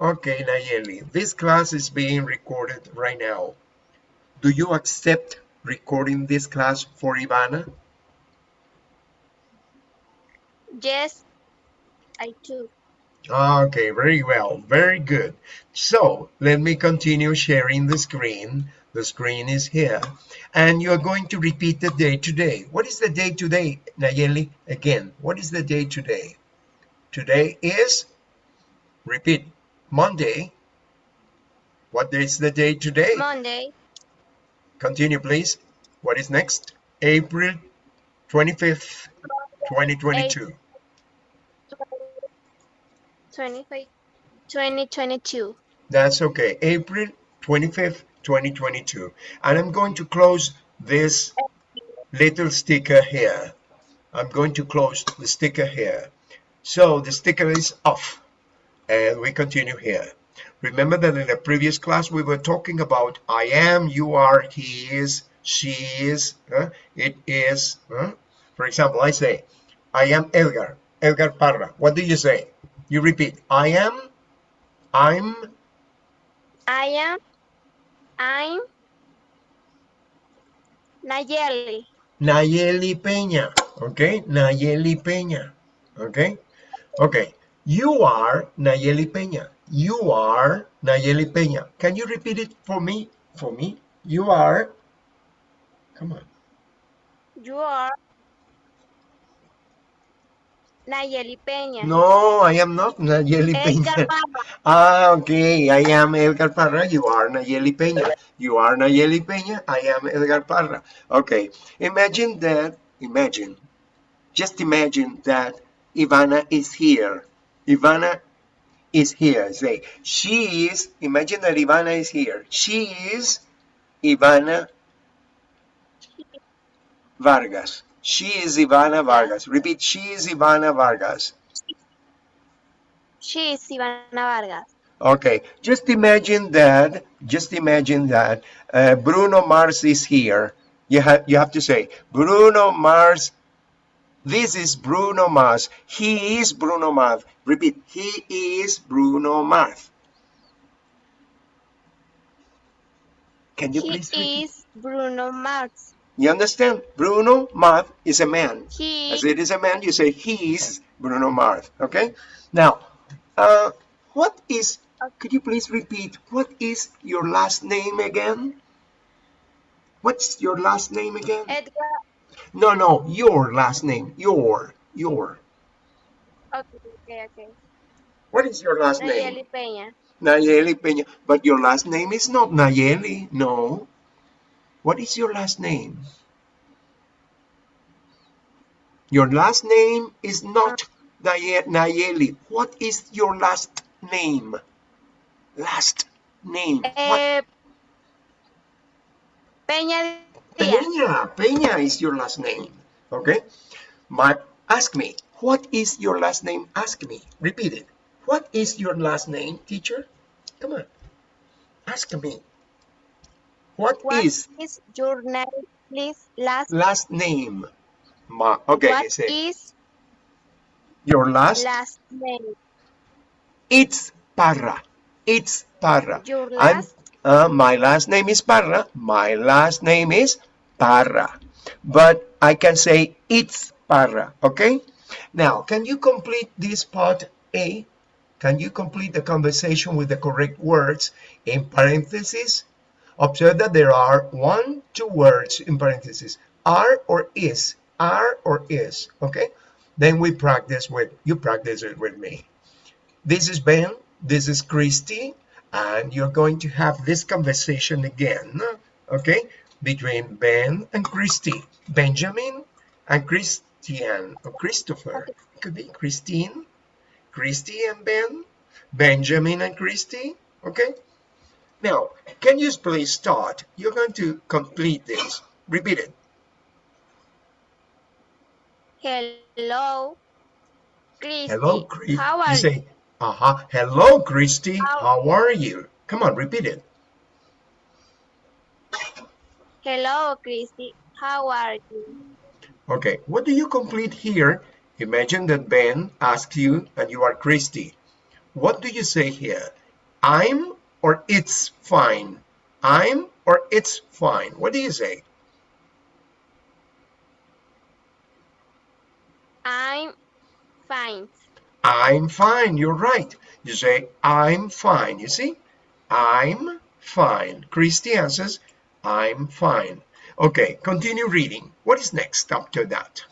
Okay, Nayeli, this class is being recorded right now. Do you accept recording this class for Ivana? Yes, I do. Ah, okay, very well, very good. So let me continue sharing the screen. The screen is here. And you're going to repeat the day today. What is the day today, Nayeli? Again, what is the day today? Today is, repeat, Monday. What is the day today? Monday, Continue, please. What is next? April 25th, 2022. 25, 2022. That's okay. April 25th, 2022. And I'm going to close this little sticker here. I'm going to close the sticker here. So the sticker is off and we continue here. Remember that in the previous class we were talking about I am, you are, he is, she is, huh? it is. huh? For example, I say, I am Edgar, Edgar Parra. What do you say? You repeat, I am, I'm, I am, I'm Nayeli. Nayeli Peña, okay? Nayeli Peña, okay? Okay, you are Nayeli Peña. You are Nayeli Peña. Can you repeat it for me? For me? You are, come on. You are Nayeli Peña. No, I am not Nayeli Edgar Peña. Parra. Ah, okay, I am Edgar Parra. You are Nayeli Peña. You are Nayeli Peña. I am Edgar Parra. Okay, imagine that, imagine, just imagine that Ivana is here. Ivana is here. Say, she is, imagine that Ivana is here. She is Ivana Vargas. She is Ivana Vargas. Repeat, she is Ivana Vargas. She is Ivana Vargas. Okay, just imagine that, just imagine that uh, Bruno Mars is here. You have, you have to say, Bruno Mars, this is Bruno Mars. He is Bruno Mars. Repeat, he is Bruno Mars. Can you He please repeat? He is Bruno Mars. You understand? Bruno Mars is a man. He As it is a man, you say he is Bruno Mars. Okay? Now, uh, what is, could you please repeat, what is your last name again? What's your last name again? Edgar. No, no, your last name. Your, your. Okay, okay, okay. What is your last name? Nayeli Peña. Nayeli Peña. But your last name is not Nayeli. No. What is your last name? Your last name is not Nayeli. What is your last name? Last name. Eh, Peña. Peña. Peña is your last name. Okay. My, ask me. What is your last name? Ask me. Repeat it. What is your last name, teacher? Come on. Ask me. What what is is your name, please? Last. last name? Ma, okay, What say is your last. last name? It's Parra. It's Parra. Your last. Uh, my last name is Parra. My last name is Parra. But I can say it's Parra. Okay. Now, can you complete this part A? Can you complete the conversation with the correct words in parentheses? Observe that there are one, two words in parentheses, are or is, are or is, okay? Then we practice with, you practice it with me. This is Ben, this is Christy, and you're going to have this conversation again, okay? Between Ben and Christy, Benjamin and Christian, or Christopher. It could be Christine, Christy and Ben, Benjamin and Christy, okay? Now, can you please start? You're going to complete this. Repeat it. Hello. Christy. Hello, Christy. How are you say, uh-huh. Hello, Christy. How- How are you? Come on, repeat it. Hello, Christy. How are you? Okay, what do you complete here? Imagine that Ben asks you and you are Christy. What do you say here? I'm or it's fine? I'm or it's fine? What do you say? I'm fine. I'm fine. You're right. You say, I'm fine. You see? I'm fine. Christy answers, I'm fine. Okay, continue reading. What is next after that?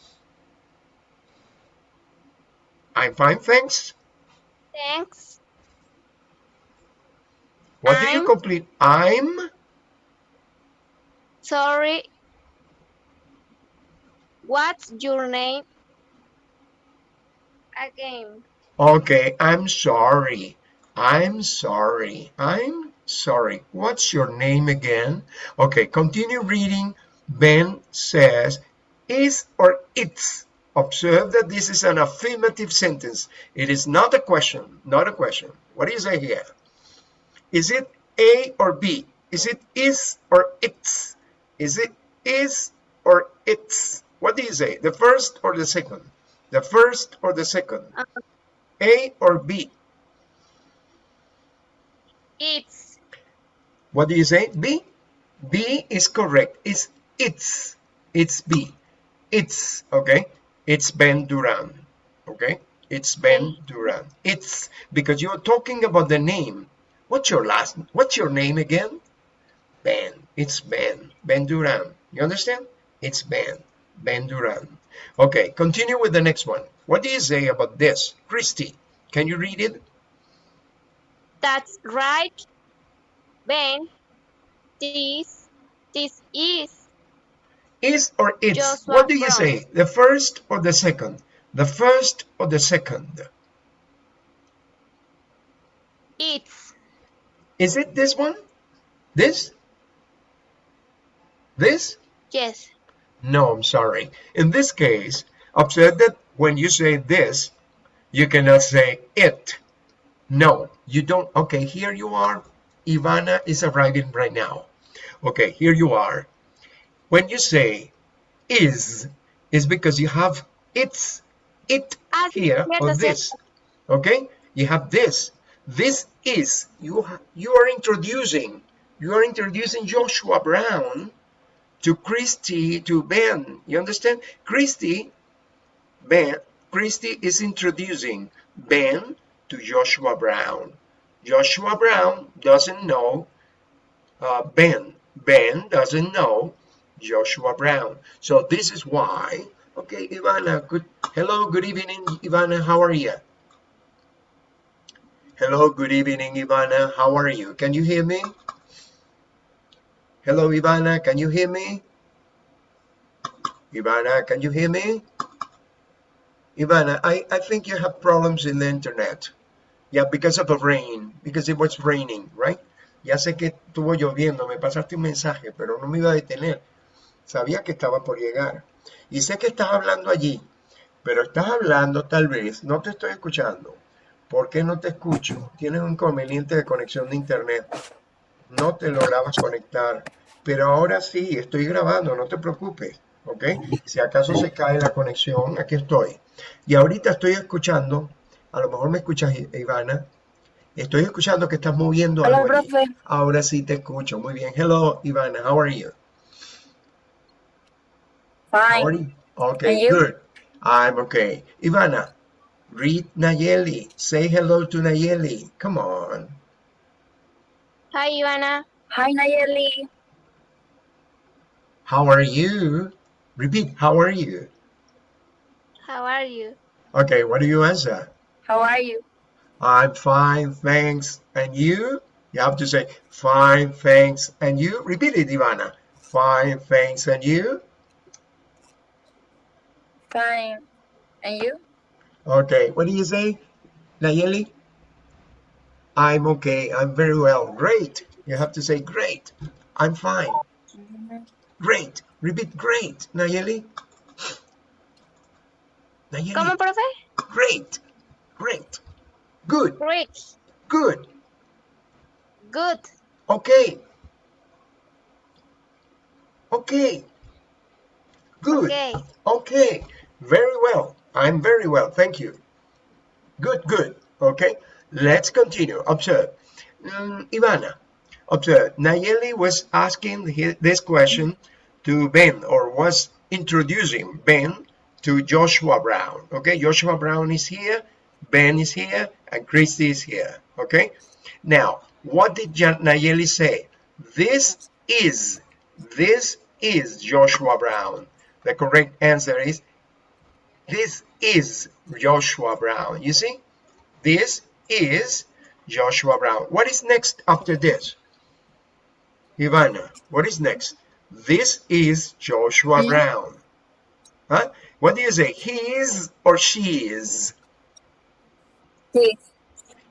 I'm fine, thanks. Thanks. What do you I'm- complete? I'm Sorry. What's your name? Again. okay. I'm sorry. I'm sorry. I'm sorry. What's your name again? Okay, continue reading. Ben says, is or it's. Observe that this is an affirmative sentence. It is not a question. Not a question. What do you say here? Is it A or B? Is it is or it's? Is it is or it's? What do you say? The first or the second? The first or the second? Uh, A or B? It's What do you say? B? B is correct. It's it's. It's B. It's okay. It's Ben Duran. Okay. It's Ben Duran. It's because you're talking about the name. What's your last? What's your name again? Ben. It's Ben. Ben Duran. You understand? It's Ben. Ben Duran. Okay. Continue with the next one. What do you say about this, Christy? Can you read it? that's right. Ben. This this is Is or it's? What do you Brown. say? The first or the second? The first or the second? it's Is it this one? This? This? yes. No, I'm sorry. In this case, observe that when you say this, you cannot say it. No, you don't. Okay, here you are. Ivana is arriving right now. Okay, here you are. When you say is, is because you have it's, it Ah, here or this. Okay, you have this. This is you. You are introducing. You are introducing Joshua Brown to Christy to Ben. You understand? Christy, Ben, Christy is introducing Ben to Joshua Brown. Joshua Brown doesn't know uh, Ben. Ben doesn't know Joshua Brown. So this is why. Okay, Ivana. Good. Hello. Good evening, Ivana. How are you? Hello. Good evening, Ivana. How are you? Can you hear me? Hello, Ivana. Can you hear me? Ivana, can you hear me? Ivana, I, I think you have problems in the internet. Yeah, because of the rain, because it was raining, right? Ya sé que estuvo lloviendo, me pasaste un mensaje, pero no me iba a detener. Sabía que estaba por llegar. Y sé que estás hablando allí, pero estás hablando tal vez, no te estoy escuchando. ¿Por qué no te escucho? Tienes un inconveniente de conexión de internet. No te lograbas conectar. Pero ahora sí, estoy grabando, no te preocupes. ¿Ok? Si acaso se cae la conexión, aquí estoy. Y ahorita estoy escuchando, a lo mejor me escuchas, Ivana. Estoy escuchando que estás moviendo Hola, algo profe. Ahora sí te escucho. Muy bien. Hello, Ivana. How are you? How are Fine. you? Okay, good. I'm okay. Ivana, read Nayeli. Say hello to Nayeli. Come on. Hi, Ivana. Hi, Nayeli. How are you? Repeat. How are you? How are you? Okay, what do you answer? How are you? I'm fine, thanks. And you? You have to say fine, thanks. And you? Repeat it, Ivana. Fine, thanks. And you? Fine. And you? Okay, what do you say, Nayeli? I'm okay. I'm very well. Great. You have to say great. I'm fine. Great. Repeat great, Nayeli. Nayeli. ¿Cómo, profe? Great. Great. Good. Great. Good. Good. Okay. Okay. Good. Okay. Okay. Very well. I'm very well. Thank you. Good, good. Okay. Let's continue. Observe. um, Ivana, observe, Nayeli was asking hi- this question to Ben, or was introducing Ben to Joshua Brown. Okay, Joshua Brown is here, Ben is here, and Christy is here. Okay, now, what did Nayeli say? This is, this is Joshua Brown. The correct answer is, this is Joshua Brown. You see? This is Joshua Brown. What is next after this? Ivana, what is next? This is Joshua Hmm? Brown. Huh? What do you say? He is or she is? He.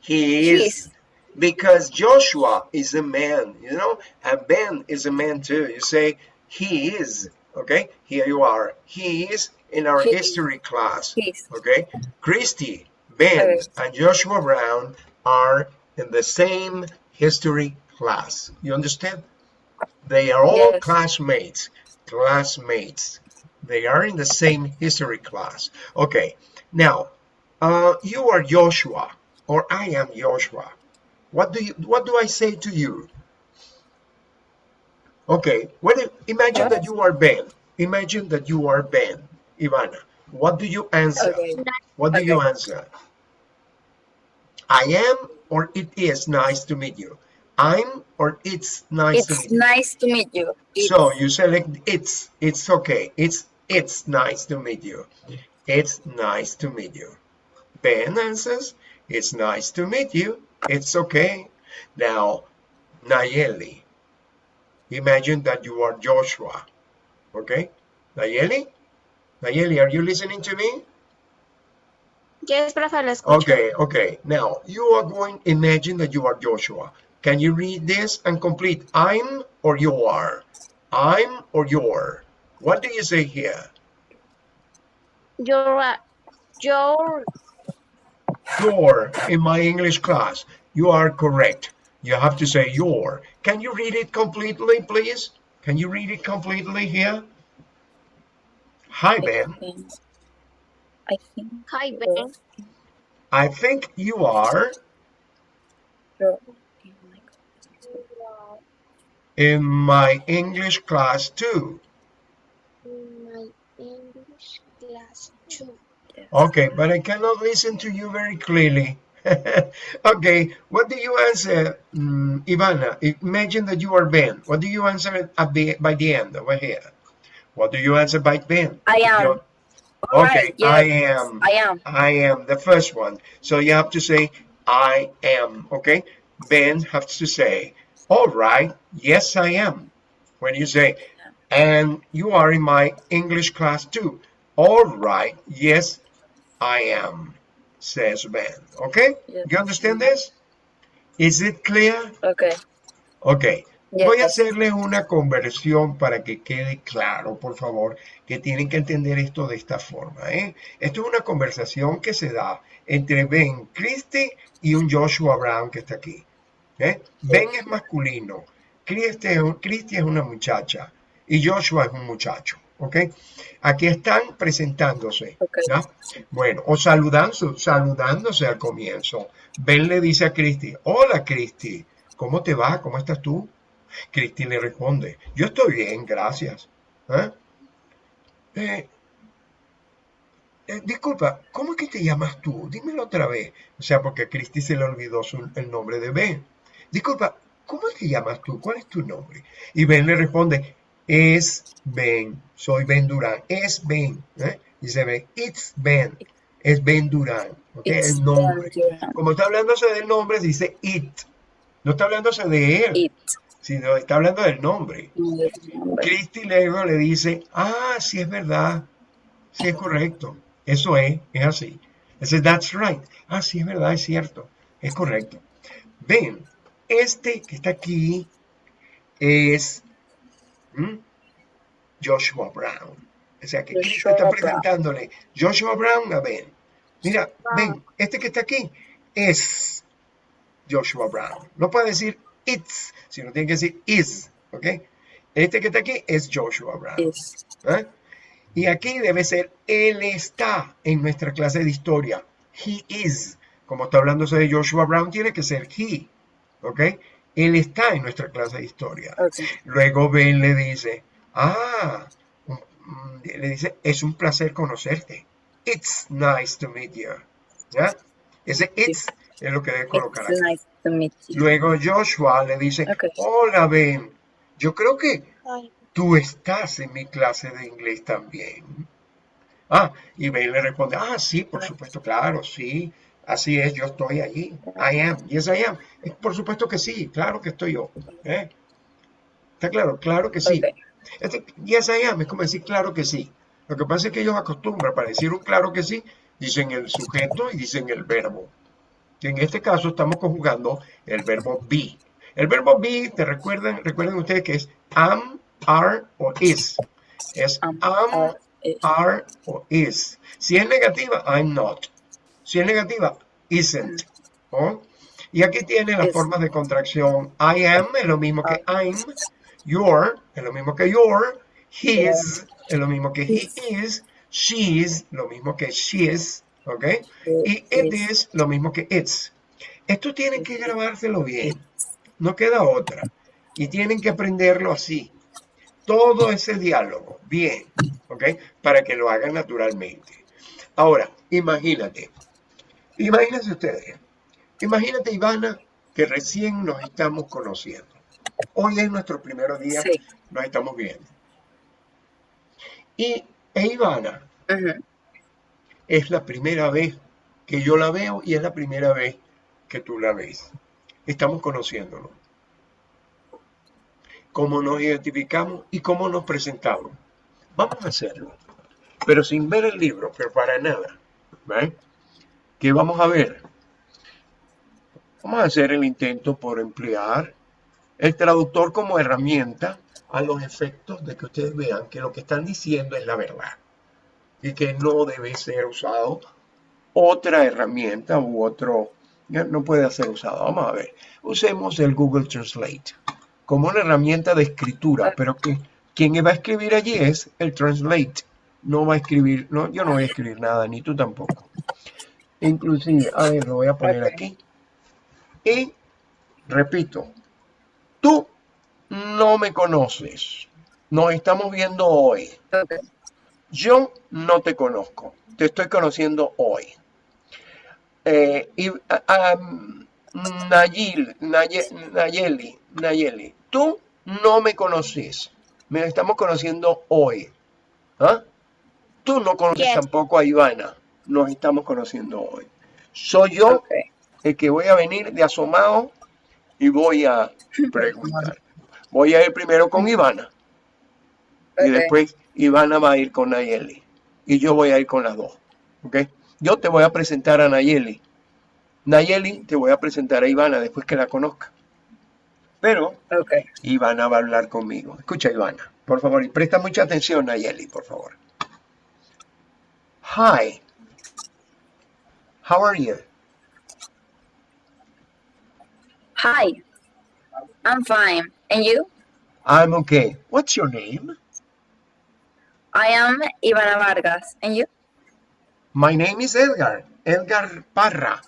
He He is. is. Because Joshua is a man, you know, and Ben is a man too. You say, he is. Okay, here you are. He is in our He is. history class. Okay, Christy, Ben, and Joshua Brown are in the same history class. You understand? They are all Yes. classmates. Classmates. They are in the same history class. Okay, now, uh, you are Joshua, or I am Joshua. What do you? What do I say to you? Okay, what imagine that you are Ben. Imagine that you are Ben, Ivana. What do you answer? Okay. What do you answer? I am or it is nice to meet you. I'm or it's nice to It's meet you. nice to meet you. It's, So you select it's. It's okay. It's it's nice to meet you. It's nice to meet you. Ben answers, it's nice to meet you. It's okay. Now, Nayeli, imagine that you are Joshua. Okay? Nayeli? Nayeli, are you listening to me? Yes, profe, lo escucho. Okay, okay. Now, you are going, imagine that you are Joshua. Can you read this and complete? I'm or you are? I'm or you're? What do you say here? You're, uh, you're, You're in my English class. You are correct. You have to say your. Can you read it completely, please? Can you read it completely here? Hi, Ben. I think hi, Ben. I think you are you're in my English class too. In my English class too. Okay, but I cannot listen to you very clearly. okay, what do you answer, mm, Ivana? Imagine that you are Ben. What do you answer at the, by the end over here? What do you answer by Ben? I am. You're- All okay, right, yes, I am. I am. I am the first one. So you have to say, I am. Okay, Ben has to say, all right, yes, I am. When you say, and you are in my English class too. All right, yes, I am, says Ben. Okay, Yes. you understand this? Is it clear? Okay. Ok, Yes. Voy a hacerles una conversión para que quede claro, por favor, que tienen que entender esto de esta forma. ¿eh? Esto es una conversación que se da entre Ben Christie y un Joshua Brown que está aquí. ¿eh? Ben es masculino, Christie es, un- Christie es una muchacha y Joshua es un muchacho. ¿ok? Aquí están presentándose. Bueno, o saludando, saludándose al comienzo. Ben le dice a Christy, hola Christy, ¿cómo te va? ¿Cómo estás tú? Christy le responde, yo estoy bien, gracias. ¿Eh? Eh, eh, disculpa, ¿cómo es que te llamas tú? Dímelo otra vez. O sea, porque a Christy se le olvidó su- el nombre de Ben. Disculpa, ¿cómo es que llamas tú? ¿Cuál es tu nombre? Y Ben le responde, es Ben, soy Ben Durán, es Ben. ¿eh? Dice Ben, it's Ben, es Ben Durán. ¿ok? It's El nombre. Ben Durán. Como está hablándose del nombre, dice it. No está hablándose de él, It. Sino está hablando del nombre. Christy luego le dice, ah, sí es verdad, sí es correcto, eso es, es así. Dice, that's right, ah, sí es verdad, es cierto, es correcto. Ven, este que está aquí es. Joshua Brown. O sea que Cristo está presentándole Joshua Brown a Ben. Mira, ven, este que está aquí es Joshua Brown. No puede decir it's, sino tiene que decir is. ¿Ok? Este que está aquí es Joshua Brown. ¿eh? Y aquí debe ser él está en nuestra clase de historia. He is. Como está hablándose de Joshua Brown, tiene que ser he. ¿ok? Él está en nuestra clase de historia. Okay. Luego Ben le dice, ah, le dice, es un placer conocerte. It's nice to meet you. ¿Ya? Ese it's es lo que debe colocar It's aquí. nice. Luego Joshua le dice, hola Ben, yo creo que Ay, tú estás en mi clase de inglés también. Ah, y Ben le responde, ah, sí, por supuesto, claro, sí, así es, yo estoy allí. I am, yes I am. Por supuesto que sí, claro que estoy yo. ¿eh? ¿Está claro? Claro que sí. Este, yes I am es como decir claro que sí. Lo que pasa es que ellos acostumbran para decir un claro que sí, dicen el sujeto y dicen el verbo. Y en este caso estamos conjugando el verbo be. El verbo be, te recuerdan, recuerden ustedes que es am, are o is. Es Am, am, are, o is. Si es negativa, I'm not. Si es negativa, isn't. ¿oh? Y aquí tiene las formas de contracción. I am es lo mismo que I'm. Your es lo mismo que your. His es lo mismo que he is. She's lo mismo que she is. ¿Ok? Y it Is. lo mismo que it's. Esto tienen que grabárselo bien. No queda otra. Y tienen que aprenderlo así. Todo ese diálogo. Bien. ¿Ok? Para que lo hagan naturalmente. Ahora, imagínate. Imagínense ustedes. Imagínate, Ivana, que recién nos estamos conociendo. Hoy es nuestro primer día, Sí. nos estamos viendo. Y e Ivana Ujú. Es la primera vez que yo la veo y es la primera vez que tú la ves. Estamos conociéndonos. Cómo nos identificamos y cómo nos presentamos. Vamos a hacerlo. Pero sin ver el libro, pero para nada. ¿Ve? ¿Qué vamos a ver? Vamos a hacer el intento por emplear el traductor como herramienta a los efectos de que ustedes vean que lo que están diciendo es la verdad y que no debe ser usado otra herramienta u otro, no puede ser usado. Vamos a ver, usemos el Google Translate como una herramienta de escritura, pero que quien va a escribir allí es el Translate. No va a escribir, no, yo no voy a escribir nada, ni tú tampoco. Inclusive, a ver, lo voy a poner aquí. Y repito, tú no me conoces. Nos estamos viendo hoy. Yo no te conozco, te estoy conociendo hoy. Eh, y, a- a- Nayil, Naye- Nayeli, Nayeli, tú no me conoces, me estamos conociendo hoy. ¿Ah? Tú no conoces Yes. tampoco a Ivana, nos estamos conociendo hoy. Soy yo el que voy a venir de asomado y voy a preguntar. Voy a ir primero con Ivana y después Ivana va a ir con Nayeli y yo voy a ir con las dos. ¿ok? Yo te voy a presentar a Nayeli. Nayeli te voy a presentar a Ivana después que la conozca. Pero Ok. Ivana va a hablar conmigo. Escucha, Ivana, por favor, y presta mucha atención, Nayeli, por favor. Hi. How are you? Hi. I'm fine. And you? I'm okay. What's your name? I am Ivana Vargas. And you? My name is Edgar. Edgar Parra.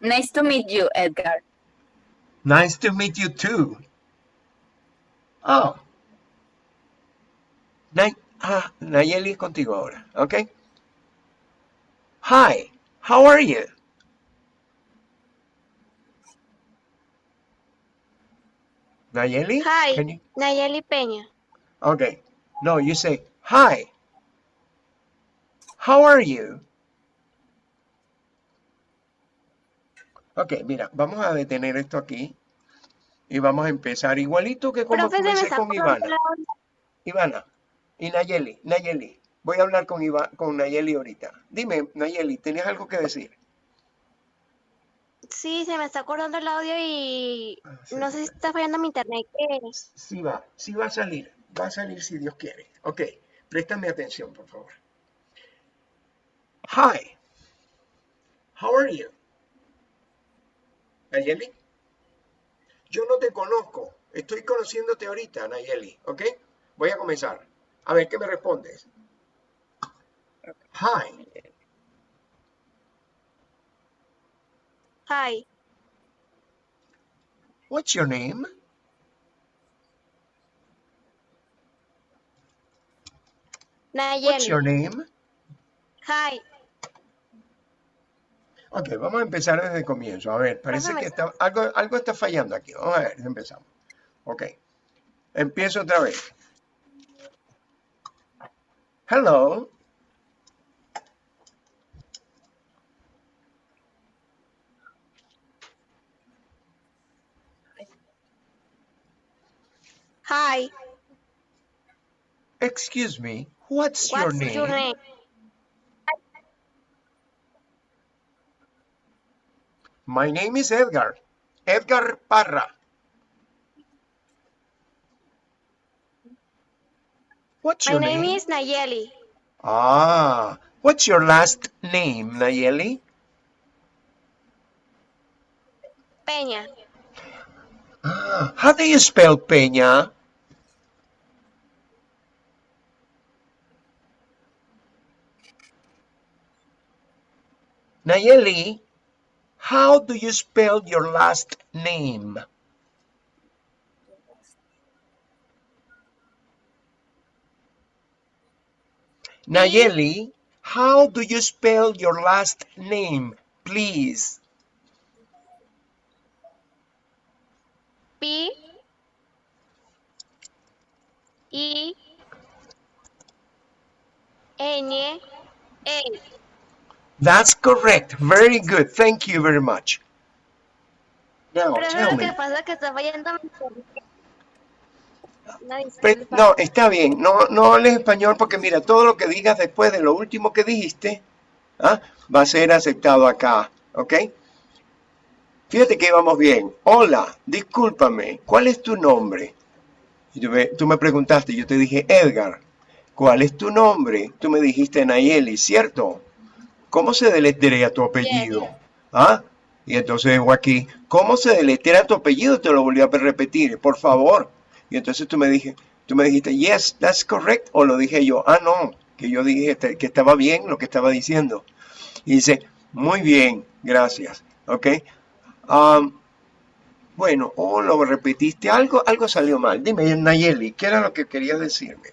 Nice to meet you, Edgar. Nice to meet you too. Oh. Nay ah, Nayeli es contigo ahora, ¿ok? Hi, how are you? Nayeli? Hi. You? Nayeli Peña. Okay. No, you say, hi. How are you? Ok, mira, vamos a detener esto aquí y vamos a empezar igualito que como comencé con Ivana. Ivana y Nayeli, Nayeli, voy a hablar con, Iva- con Nayeli ahorita. Dime, Nayeli, ¿tenías algo que decir? Sí, se me está acordando el audio y Ah, sí, no sé si está fallando mi internet. Sí va, sí va a salir, va a salir si Dios quiere. Ok, préstame atención, por favor. Hi, how are you? Nayeli, yo no te conozco, estoy conociéndote ahorita, Nayeli, ¿ok? Voy a comenzar. A ver, ¿qué me respondes? Hi, Hi. What's your name? What's your name? Hi. Ok, vamos a empezar desde el comienzo. A ver, parece que está, algo, algo está fallando aquí. Vamos a ver, empezamos. Ok. Empiezo otra vez. Hello. Hi. Excuse me. What's, your name? your name? My name is Edgar. Edgar Parra. What's My your name My name? is Nayeli. Ah, what's your last name, Nayeli? Peña. Ah, how do you spell Peña? Nayeli, how do you spell your last name? Nayeli, how do you spell your last name, please? P. I. N. A. That's correct. Very good. Thank you very much. Now, Pero tell me. internet. No, está bien. No, no hables español porque mira, todo lo que digas después de lo último que dijiste ¿ah? va a ser aceptado acá. ¿Ok? Fíjate que íbamos bien. Hola, discúlpame. ¿Cuál es tu nombre? Y tú me, tú me preguntaste, yo te dije Edgar. ¿Cuál es tu nombre? Tú me dijiste Nayeli, ¿cierto? ¿Cómo se deletrea tu apellido? ¿Ah? Y entonces digo aquí, ¿cómo se deletrea tu apellido? Te lo volví a repetir, por favor. Y entonces tú me dije, tú me dijiste, yes, that's correct. O lo dije yo, ah, no, que yo dije este- que estaba bien lo que estaba diciendo. Y dice, muy bien, gracias. ¿Ok? Am, bueno, o lo repetiste, algo, algo salió mal. Dime, Nayeli, ¿qué era lo que querías decirme?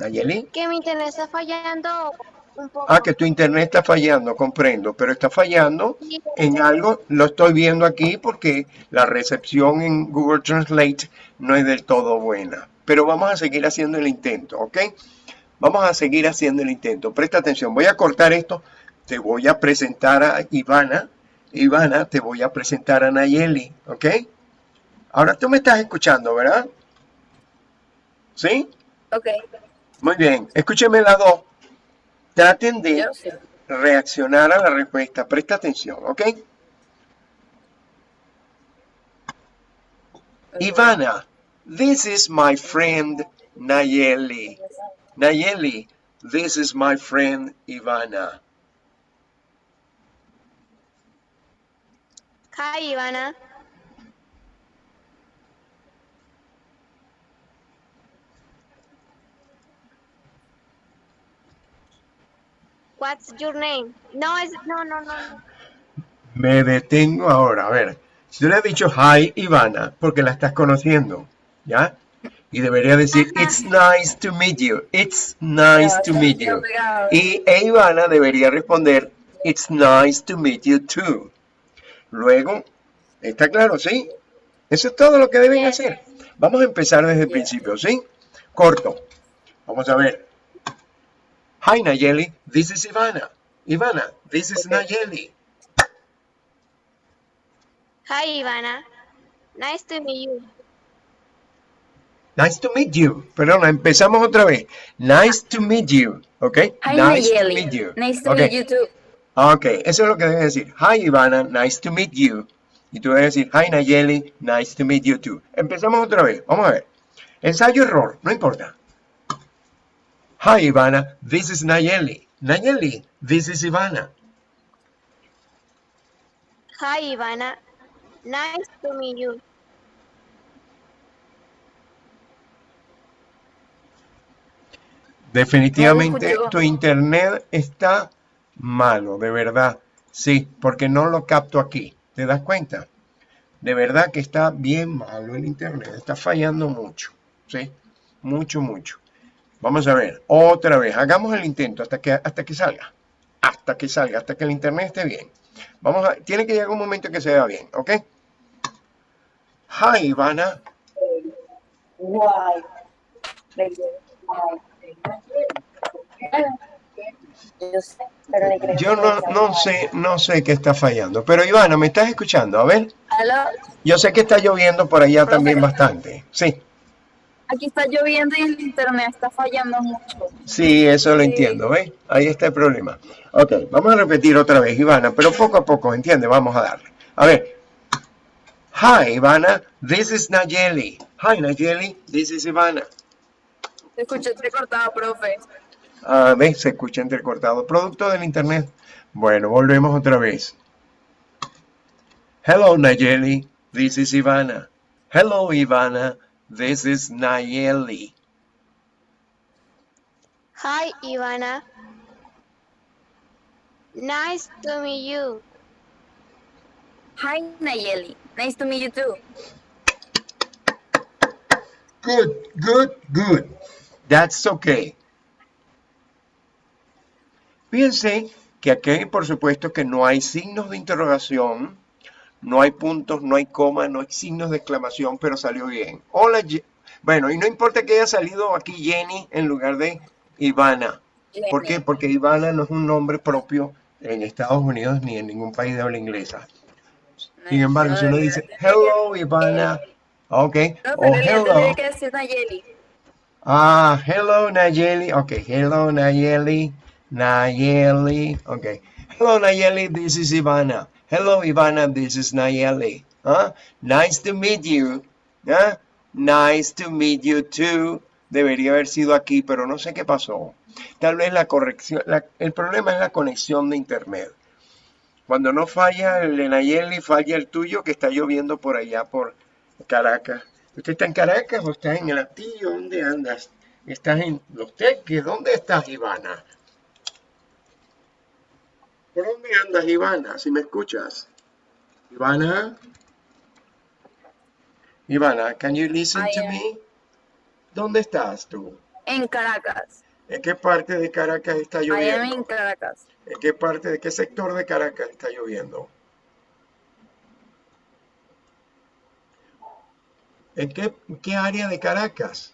Nayeli. Que mi internet está fallando un poco. Ah, que tu internet está fallando, comprendo, pero está fallando Sí, en algo, lo estoy viendo aquí porque la recepción en Google Translate no es del todo buena. Pero vamos a seguir haciendo el intento, ¿ok? Vamos a seguir haciendo el intento. Presta atención, voy a cortar esto, te voy a presentar a Ivana. Ivana, te voy a presentar a Nayeli, ¿ok? Ahora tú me estás escuchando, ¿verdad? ¿Sí? Ok, Muy bien, escúcheme las dos. Traten de reaccionar a la respuesta. Presta atención, ¿ok? Ivana, this is my friend Nayeli. Nayeli, this is my friend Ivana. Hi, Ivana. What's your name? No, es, no, no, no. Me detengo ahora. A ver, si tú le has dicho hi Ivana, porque la estás conociendo, ¿ya? Y debería decir, Ajá. it's nice to meet you. It's nice to meet you. Y e Ivana debería responder, it's nice to meet you too. Luego, ¿está claro? ¿Sí? Eso es todo lo que deben Yes. hacer. Vamos a empezar desde el principio, ¿sí? Corto. Vamos a ver. Hi Nayeli, this is Ivana. Ivana, this is Ok. Nayeli. Hi, Ivana. Nice to meet you. Nice to meet you. Perdona, empezamos otra vez. Nice to meet you. Okay. Hi, nice to meet you. Nice to Ok. meet you too. Ok, eso es lo que debes decir. Hi Ivana, nice to meet you. Y tú debes decir, hi Nayeli, nice to meet you too. Empezamos otra vez. Vamos a ver. Ensayo error, no importa. Hi Ivana, this is Nayeli. Nayeli, this is Ivana. Hi, Ivana. Nice to meet you. Definitivamente tu internet está malo, de verdad. Sí, porque no lo capto aquí. ¿Te das cuenta? De verdad que está bien malo el internet, está fallando mucho, ¿sí? Mucho, mucho. Vamos a ver, otra vez, hagamos el intento hasta que, hasta que salga. Hasta que salga, hasta que el internet esté bien. Vamos a, tiene que llegar un momento en que se vea bien, ¿ok? Hi, Ivana. Guay. Yo no, no sé, no sé qué está fallando. Pero Ivana, ¿me estás escuchando? A ver, yo sé que está lloviendo por allá también bastante. Sí, aquí está lloviendo y el internet está fallando mucho. sí, eso lo Sí. entiendo, ¿ves? Ahí está el problema. Ok, vamos a repetir otra vez, Ivana, pero poco a poco, ¿entiendes? Vamos a darle. A ver. Hi, Ivana, this is Nayeli. Hi, Nayeli, this is Ivana. Se escucha entrecortado, profe. Ah, ¿ves? Se escucha entrecortado. Producto del internet. Bueno, volvemos otra vez. Hello, Nayeli. This is Ivana. Hello, Ivana. This is Nayeli. Hi, Ivana. Nice to meet you. Hi, Nayeli. Nice to meet you too. Good, good, good. That's okay. Fíjense que aquí, por supuesto, que no hay signos de interrogación, no hay puntos, no hay coma, no hay signos de exclamación, pero salió bien. Hola, bueno, y no importa que haya salido aquí Jenny en lugar de Ivana. ¿Por qué? Porque Ivana no es un nombre propio en Estados Unidos ni en ningún país de habla inglesa. Sin embargo, si uno dice, hello, Ivana, ok, No, o hello. Ah, hello Nayeli. Okay, hello Nayeli. Nayeli. Okay. Hello Nayeli, this is Ivana. Hello Ivana, this is Nayeli. Huh? Nice to meet you. Huh? Nice to meet you too. Debería haber sido aquí, pero no sé qué pasó. Tal vez la corrección, la- el problema es la conexión de internet. Cuando no falla el de Nayeli, falla el tuyo que está lloviendo por allá por Caracas. ¿Usted está en Caracas o está en el Astillo? ¿Dónde andas? ¿Estás en Los Teques? ¿Dónde estás, Ivana? ¿Por dónde andas, Ivana? Si me escuchas. Ivana? Ivana, can you listen I to am- me? ¿Dónde estás tú? En Caracas. ¿En qué parte de Caracas está I am lloviendo? in Caracas. ¿En qué parte, de qué sector de Caracas está lloviendo? ¿En qué, qué área de Caracas?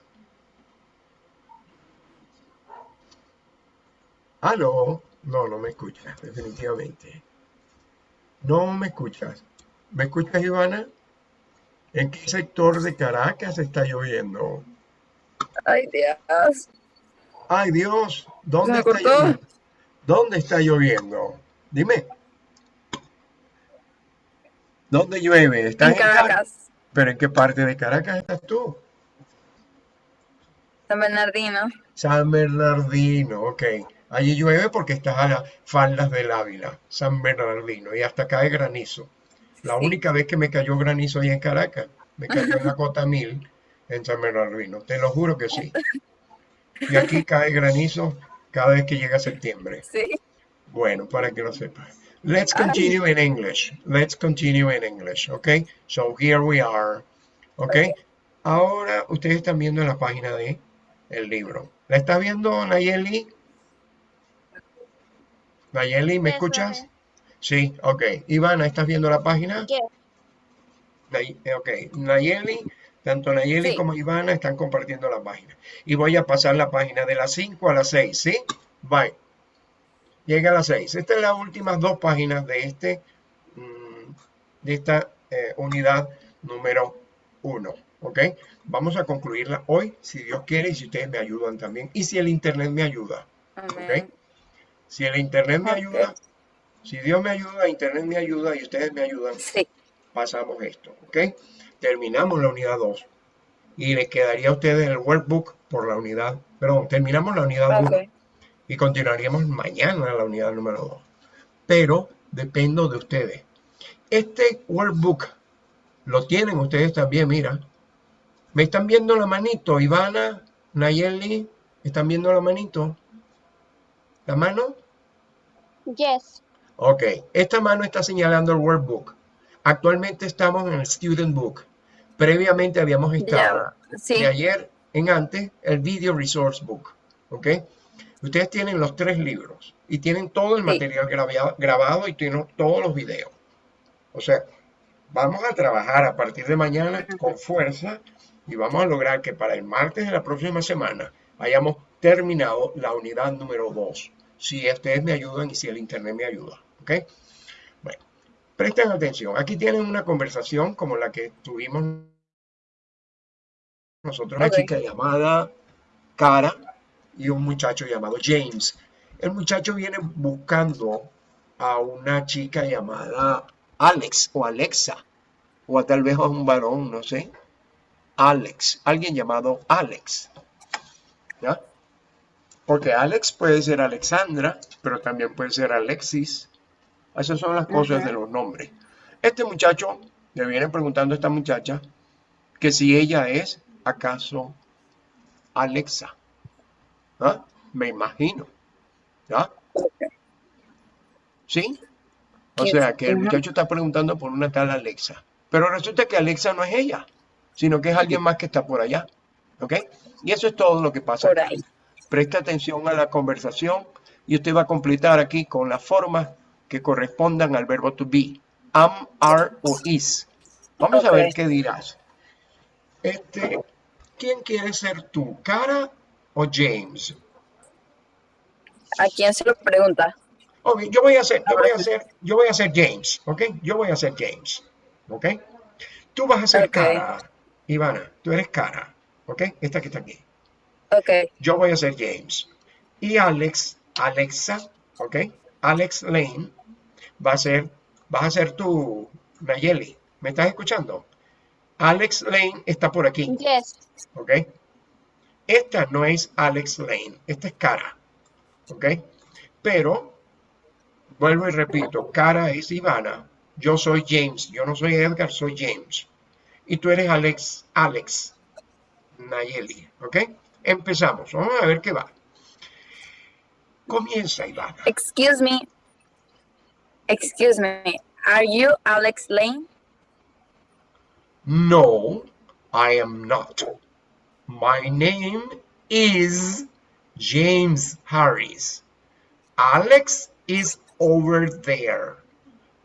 ¿Aló? No, no me escuchas, definitivamente. No me escuchas. ¿Me escuchas, Ivana? ¿En qué sector de Caracas está lloviendo? Ay, Dios. ¡Ay, Dios! ¿Dónde ¿Se está lloviendo? ¿Dónde está lloviendo? Dime. ¿Dónde llueve? ¿Estás En Caracas. ¿Pero en qué parte de Caracas estás tú? San Bernardino. San Bernardino, ok. Allí llueve porque estás a las faldas del Ávila, San Bernardino, y hasta cae granizo. La Sí. única vez que me cayó granizo ahí en Caracas, me cayó en la cota 1000 en San Bernardino, te lo juro que sí. Y aquí cae granizo cada vez que llega septiembre. Sí. Bueno, para que lo sepas. Let's continue in English. Let's continue in English, okay? So here we are, okay? Ahora ustedes están viendo la página de el libro. ¿La estás viendo, Nayeli? Nayeli, ¿me escuchas? Sí, ok. Ivana, ¿estás viendo la página? Nay- eh, Ok, Nayeli, tanto Nayeli Sí. como Ivana están compartiendo la página. Y voy a pasar la página de las 5 a las 6, ¿sí? Bye. Llega a las 6. Estas son las últimas dos páginas de, este, mm, de esta eh, unidad número 1, ¿ok? Vamos a concluirla hoy, si Dios quiere, y si ustedes me ayudan también, y si el Internet me ayuda, Amén. ¿ok? Si el Internet me ayuda, si Dios me ayuda, Internet me ayuda y ustedes me ayudan, Sí. pasamos esto, ¿ok? Terminamos la unidad 2 y les quedaría a ustedes el workbook por la unidad, perdón, terminamos la unidad 1 Ok. y continuaríamos mañana la unidad número 2. Pero dependo de ustedes. Este workbook lo tienen ustedes también, mira. ¿Me están viendo la manito, Ivana, Nayeli? ¿Están viendo la manito? ¿La mano? Yes. Ok, esta mano está señalando el workbook. Actualmente estamos en el Student Book. Previamente habíamos estado sí. de ayer en antes el Video Resource Book. ¿Ok? Ustedes tienen los tres libros y tienen todo el Sí. material grabia- grabado y tienen todos los videos. O sea, vamos a trabajar a partir de mañana con fuerza y vamos a lograr que para el martes de la próxima semana hayamos terminado la unidad número 2. Si ustedes me ayudan y si el internet me ayuda. ¿Ok? Bueno, presten atención. Aquí tienen una conversación como la que tuvimos nosotros. Una chica llamada Cara y un muchacho llamado James. El muchacho viene buscando a una chica llamada Alex o Alexa, o a tal vez a un varón, no sé. Alex, alguien llamado Alex. ¿Ya? Porque Alex puede ser Alexandra, pero también puede ser Alexis. Esas son las cosas de los nombres. Este muchacho le viene preguntando a esta muchacha que si ella es acaso Alexa. ¿Ah? Me imagino. ¿Ya? ¿Sí? O sea que el muchacho está preguntando por una tal Alexa. Pero resulta que Alexa no es ella, sino que es alguien más que está por allá. ¿Ok? Y eso es todo lo que pasa. Por aquí. Presta atención a la conversación y usted va a completar aquí con las formas que correspondan al verbo to be. Am, are o is. Vamos a ver qué dirás. Este, ¿quién quieres ser tú, Cara o James? ¿A quién se lo pregunta? Yo voy a hacer, yo voy a hacer, yo voy a ser James, ¿ok? Yo voy a ser James, ¿ok? Tú vas a ser. Cara, Ivana, tú eres Cara, ¿ok? Esta que está aquí. Ok, Yo voy a ser James. Y Alex, Alexa, ¿ok? Alex Lane va a ser, vas a ser tú, Nayeli. ¿Me estás escuchando? Alex Lane está por aquí, Yes. ¿ok? Esta no es Alex Lane, esta es Cara, ¿ok? Pero, vuelvo y repito, Cara es Ivana, yo soy James, yo no soy Edgar, soy James. Y tú eres Alex, Alex Nayeli, ¿ok? Empezamos, vamos a ver qué va. Comienza, Ivana. excuse me. Excuse me. Are you Alex Lane? No, I am not. My name is James Harris. Alex is over there.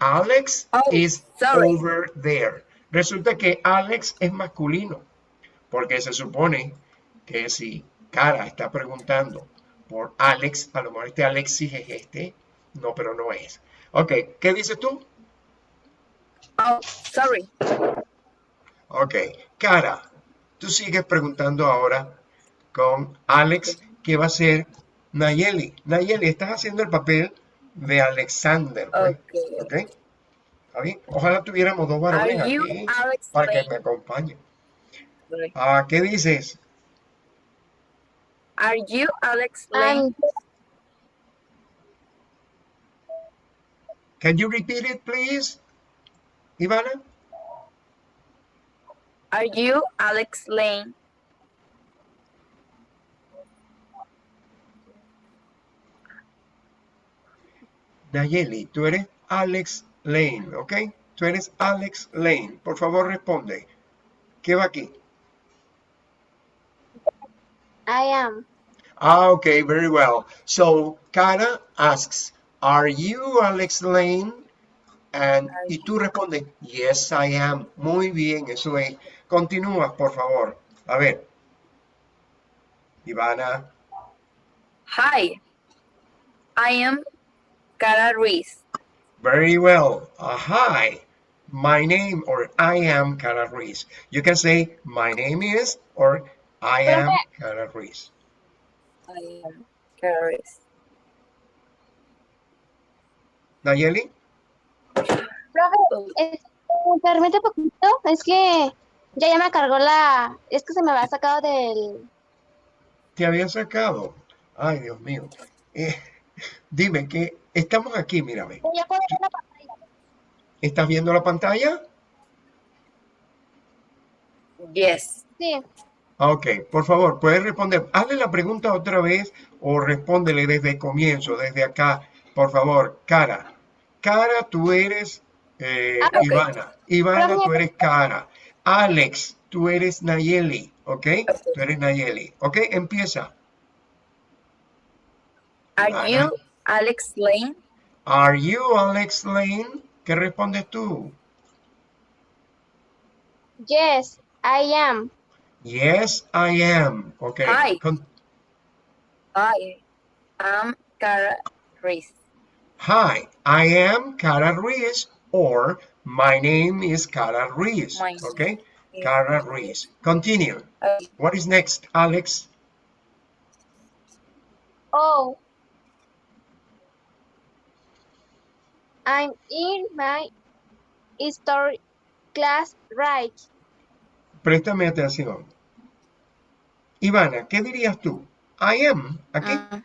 Alex Oh, is sorry. over there. Resulta que Alex es masculino, porque se supone que si Cara está preguntando por Alex, a lo mejor este Alexis es este, no, pero no es. Ok, ¿qué dices tú? Oh, sorry. Ok, Cara, tú sigues preguntando ahora con Alex, ¿qué va a ser Nayeli? Nayeli, estás haciendo el papel de Alexander, pues, Ok. ¿Está bien? Ojalá tuviéramos dos varones aquí para que me acompañen. Sorry. Ah, ¿qué dices? Are you Alex Lane? Can you repeat it, please? Ivana? Are you Alex Lane? Nayeli, tú eres Alex Lane, ¿ok? Tú eres Alex Lane. Por favor, responde. ¿Qué va aquí? I am. Ah, okay, very well. So, Cara asks, Are you Alex Lane? And, y tú respondes, Yes, I am. Muy bien, eso es. Continúa, por favor. A ver. Ivana. Hi. I am Cara Ruiz. Very well. Uh, hi. My name or I am Cara Ruiz. You can say my name is or I am Cara Ruiz. I am Cara Ruiz. Nayeli? Profe, es- me permite poquito, es que ya ya me cargó la, es que se me había sacado del, te había sacado. Ay, Dios mío. Eh, dime que estamos aquí, mírame. ya puedo ver la pantalla. ¿Estás viendo la pantalla? Yes. Sí, Ok, por favor, puedes responder. Hazle la pregunta otra vez o respóndele desde el comienzo, desde acá. Por favor, Cara. Cara, tú eres eh, Ah. Ivana. Ivana, tú eres Cara. Alex, tú eres Nayeli, ¿ok? Tú eres Nayeli, ¿ok? Empieza. Are Ivana. you Alex Lane? Are you Alex Lane? ¿Qué respondes tú? Yes, I am. Yes, I am. Ok. Hi. Con- I am Cara Reese. Hi, I am Cara Ruiz or my name is Cara Ruiz. My Okay? name Cara Ruiz. Continue. Okay. What is next, Alex? Oh. I'm in my history class right. Préstame atención. Ivana, ¿qué dirías tú? I am. ¿Aquí? Mm,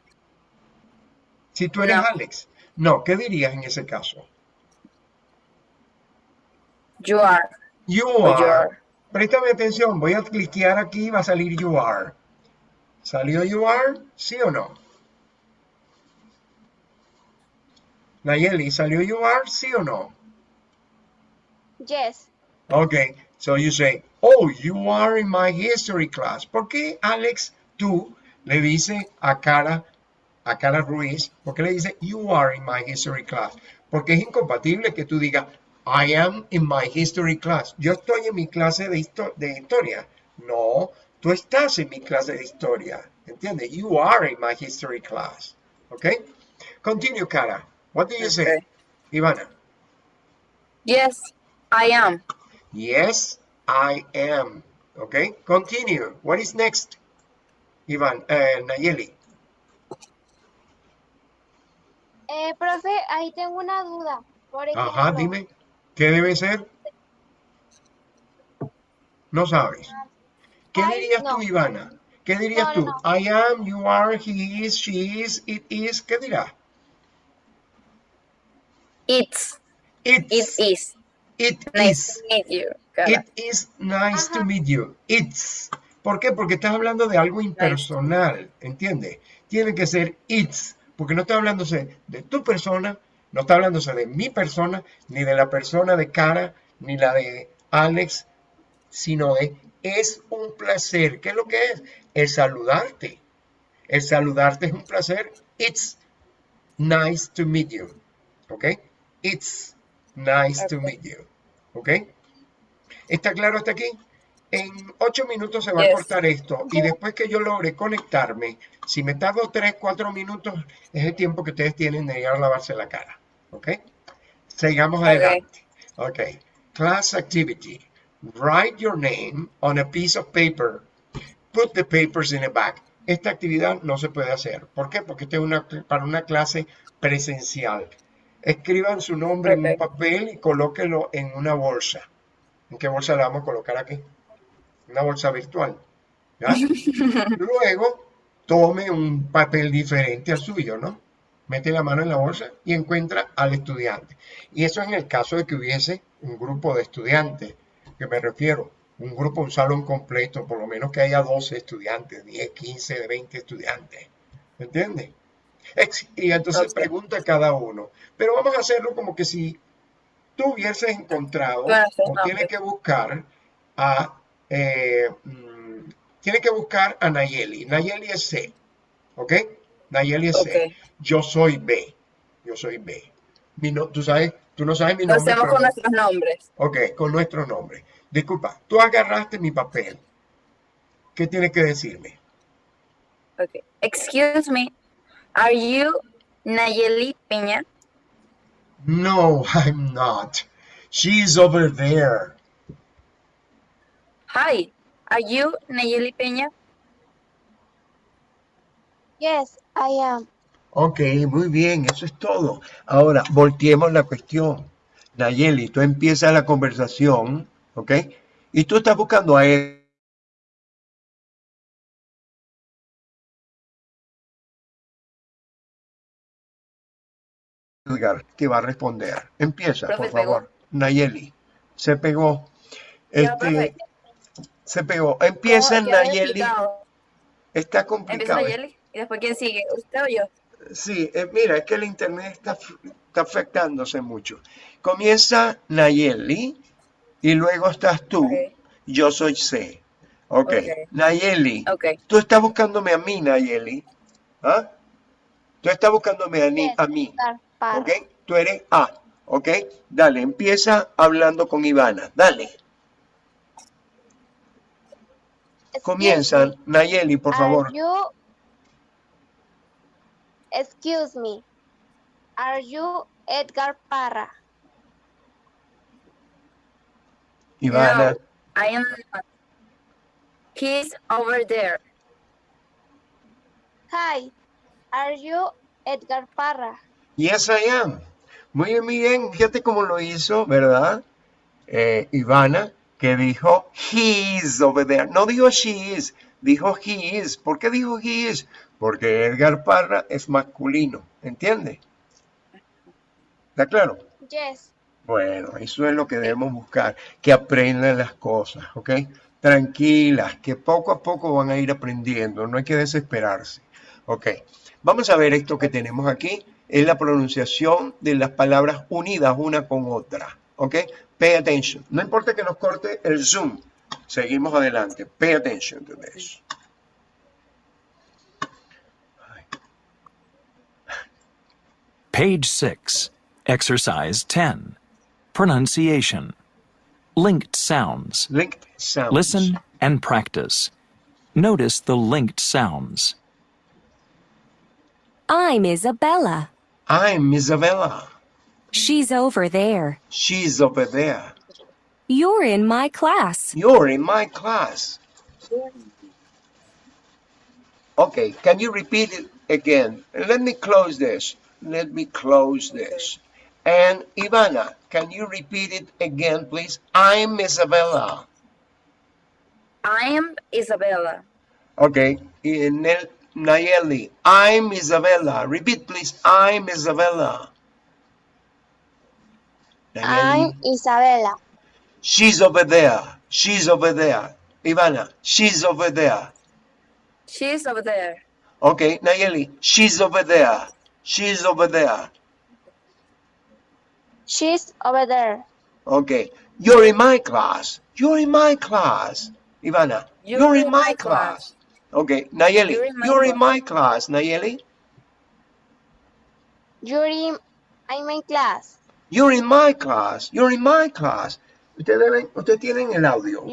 Si tú eres no. Alex. No, ¿qué dirías en ese caso? you are. You o you are. are. Préstame atención, voy a cliquear aquí y va a salir you are. ¿Salió you are? ¿Sí o no? Nayeli, ¿salió you are? ¿Sí o no? Yes. Okay, so you say, oh, you are in my history class. ¿Por qué, Alex, tú le dices a Cara, a Cara Ruiz, por qué le dices, you are in my history class? Porque es incompatible que tú digas, I am in my history class. Yo estoy en mi clase de, histo- de historia. No, tú estás en mi clase de historia. ¿Entiendes? You are in my history class. Okay? Continue, Cara. What do you say? Ivana. Yes, I am. Yes, I am. Okay, continue. What is next? Ivan, uh, Nayeli. Eh, profe, ahí tengo una duda. Por Ajá, dime. ¿Qué debe ser? No sabes. ¿Qué dirías no. tú, Ivana? ¿Qué dirías No, tú? no, I am, you are, he is, she is, it is. ¿Qué dirás? It's. It's. It is. It Nice is. to meet you. Cara. It is nice to meet you. It's. ¿Por qué? Porque estás hablando de algo impersonal, ¿entiendes? Tiene que ser it's, porque no está hablándose de tu persona, no está hablándose de mi persona, ni de la persona de Cara, ni la de Alex, sino de es un placer. ¿Qué es lo que es? El saludarte. El saludarte es un placer. It's nice to meet you. ¿Ok? It's nice to meet you. ¿Ok? ¿Está claro hasta aquí? En ocho minutos se va a cortar esto y después que yo logre conectarme, si me tardo tres, cuatro minutos, es el tiempo que ustedes tienen de ir a lavarse la cara. ¿Ok? Sigamos adelante. Ok. Class activity. Write your name on a piece of paper. Put the papers in a bag. Esta actividad no se puede hacer. ¿Por qué? Porque esta es una, para una clase presencial. Escriban su nombre en un papel y colóquenlo en una bolsa. ¿En qué bolsa la vamos a colocar aquí? Una bolsa virtual. ¿ya? Luego, tome un papel diferente al suyo, ¿no? Mete la mano en la bolsa y encuentra al estudiante. Y eso en el caso de que hubiese un grupo de estudiantes, que me refiero, un grupo, un salón completo, por lo menos que haya 12 estudiantes, 10, 15, 20 estudiantes. ¿Me entiendes? Y entonces Ok. pregunta a cada uno. Pero vamos a hacerlo como que si tú hubieses encontrado o tienes ok. que buscar a eh, mm, tienes que buscar a Nayeli. Nayeli es C, ¿ok? Nayeli es C. Ok. Yo soy B. Yo soy B. Mi no- tú sabes, tú no sabes mi Lo nombre. hacemos con no- nuestros nombres. Ok, con nuestro nombre. Disculpa, tú agarraste mi papel. ¿Qué tienes que decirme? Okay. Excuse me. Are you Nayeli Peña? No, I'm not. She's over there. Hi. Are you Nayeli Peña? Yes, I am. Ok, muy bien, eso es todo. Ahora, volteemos la cuestión. Nayeli, tú empiezas la conversación, ¿ok? Y tú estás buscando a él. Edgar, que va a responder. Empieza, Profe, por pegó. favor. Nayeli, se pegó. Este, se pegó. Empieza había Nayeli. Está Empieza complicado. Nayeli. Y después, ¿quién sigue? ¿Usted o yo? Sí, eh, mira, es que el internet está, está afectándose mucho. Comienza Nayeli y luego estás tú. Yo soy C. Ok. Ok. Nayeli, Okay. tú estás buscándome a mí, Nayeli. ¿Ah? Tú estás buscándome a, ni- a mí. Parra. ¿Ok? Tú eres A. ¿Ok? Dale, empieza hablando con Ivana. Dale. Excuse Comienza, me, Nayeli, por are favor. you- Excuse me. Are you Edgar Parra? Ivana. No, I am not. He's over there. Hi. Are you Edgar Parra? Yes, I am. Muy bien, muy bien. Fíjate cómo lo hizo, ¿verdad? Eh, Ivana, que dijo he is over there. No dijo she is, dijo he is. ¿Por qué dijo he is? Porque Edgar Parra es masculino, ¿entiende? ¿Está claro? Yes. Bueno, eso es lo que debemos buscar, que aprendan las cosas, ¿ok? Tranquilas, que poco a poco van a ir aprendiendo, no hay que desesperarse, ¿ok? Vamos a ver esto que tenemos aquí, es la pronunciación de las palabras unidas una con otra, ¿ok? Pay attention, no importa que nos corte el zoom, seguimos adelante, pay attention to this. Page 6, Exercise 10. Pronunciation. Linked sounds. Linked sounds. Listen and practice. Notice the linked sounds. I'm Isabella. I'm Isabella, She's over there. she's over there, You're in my class. you're in my class. Okay, can you repeat it again? Let me close this. Let me close this. And Ivana, can you repeat it again, please? I'm Isabella. I am Isabella. Okay, in Nel- Nayeli, I'm Isabella. Repeat, please. I'm Isabella. I'm Isabella. she's over there. She's over there. Ivana, she's over there. She's over there. Okay, Nayeli, she's over there. She's over there. She's over there. Okay, you're in my class. You're in my class. Ivana, you're, in, my, class. Okay, Nayeli, You're in my you're in class. my class. Nayeli, You're in, I'm in class. you're in my class. You're in my class. Ustedes deben, ustedes tienen el audio,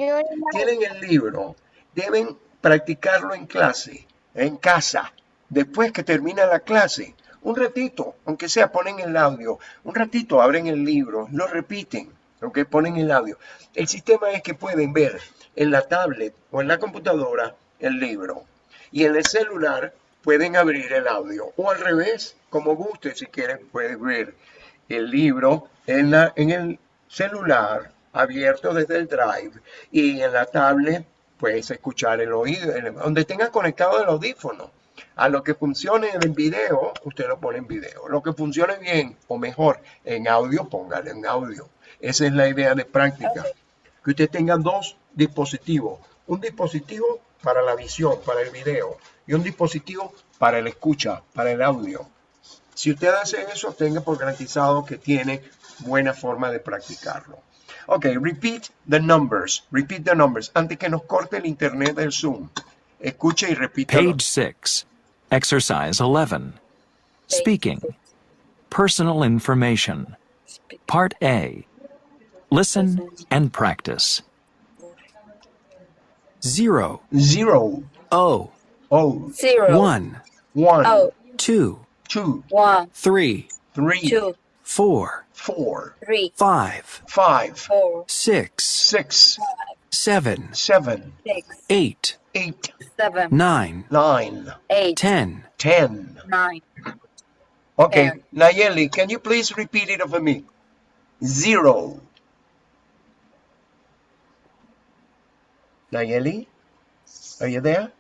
tienen el libro, deben practicarlo en clase, en casa, después que termina la clase. Un ratito, aunque sea, ponen el audio. Un ratito abren el libro, lo repiten, ¿ok? Ponen el audio. El sistema es que pueden ver en la tablet o en la computadora el libro. Y en el celular pueden abrir el audio. O al revés, como guste, si quieren, pueden ver el libro en, la, en el celular abierto desde el drive y en la tablet puedes escuchar el oído, donde tenga conectado el audífono. A lo que funcione en video, usted lo pone en video. Lo que funcione bien o mejor en audio, póngalo en audio. Esa es la idea de práctica. Que usted tenga dos dispositivos. Un dispositivo para la visión, para el video, y un dispositivo para el escucha, para el audio. Si usted hace eso, tenga por garantizado que tiene buena forma de practicarlo. Ok, repeat the numbers. Repeat the numbers. Antes que nos corte el internet del Zoom. Escuche y repita. Page 6, Exercise 11. Speaking. Personal information. Part A. Listen and practice. Zero, Zero. O, Oh. Zero. one, One. Oh, two, Two. one, three, Three. two, four, Four. three, five, Five. four, six, Six. seven, Seven. six, eight, Eight. seven, nine, Nine. eight, ten. Ten. nine. Okay. Ten. Nayeli, can you please repeat it over me? Zero. Nayeli? Are you there?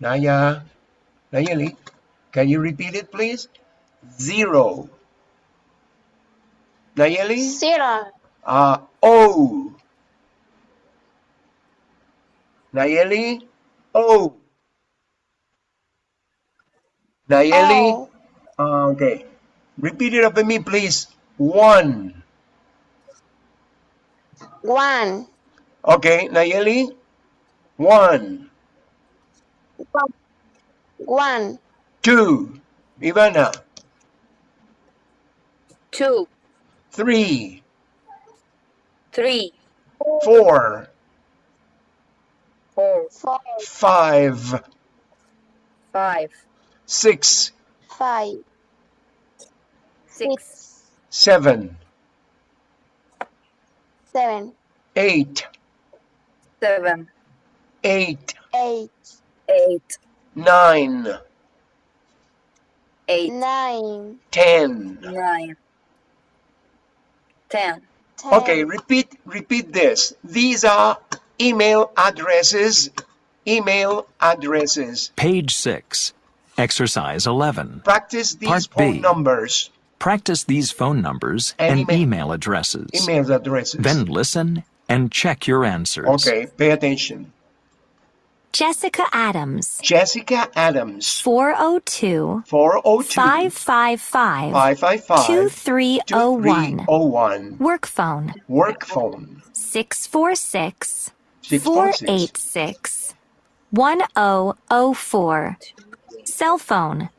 Naya? Nayeli? Can you repeat it, please? Zero. Nayeli? zero. Uh, O. Nayeli? O. Nayeli? Oh, Uh, okay. Repeat it after me, please. One. One. Okay, Nayeli. One. One. Two. Ivana. two, Three. three, Four. four. Five. five, Six. Five. Six. Seven. Seven. Eight. Seven, Eight. Eight. eight, Nine. eight, Nine. Ten. nine, ten. Ten. Okay, repeat repeat this. These are email addresses. Email addresses. Page 6. Exercise 11. Practice these Part phone B. numbers. Practice these phone numbers And and, email- email addresses. Email addresses. Then listen and check your answers. Okay, pay attention. Jessica Adams. Jessica Adams. 402 402 555 555 2301. 2301. Work phone Work phone. 646 646. 486 1004. Cell phone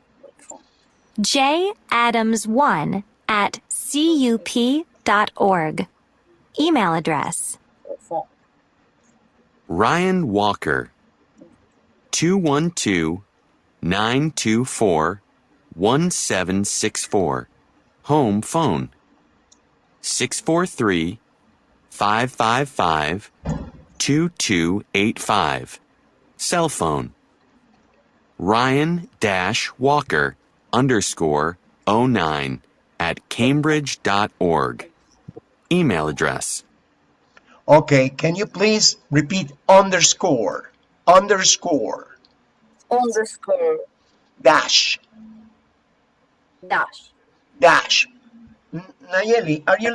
J Adams1 at cup.org. Email address Ryan Walker, 212 924 1764. Home phone, 643 555 2285. Cell phone, Ryan dash Walker underscore 09 at cambridge.org. Email address. Okay, can you please repeat underscore? Underscore. Underscore, Dash. dash. Dash. Nayeli, are you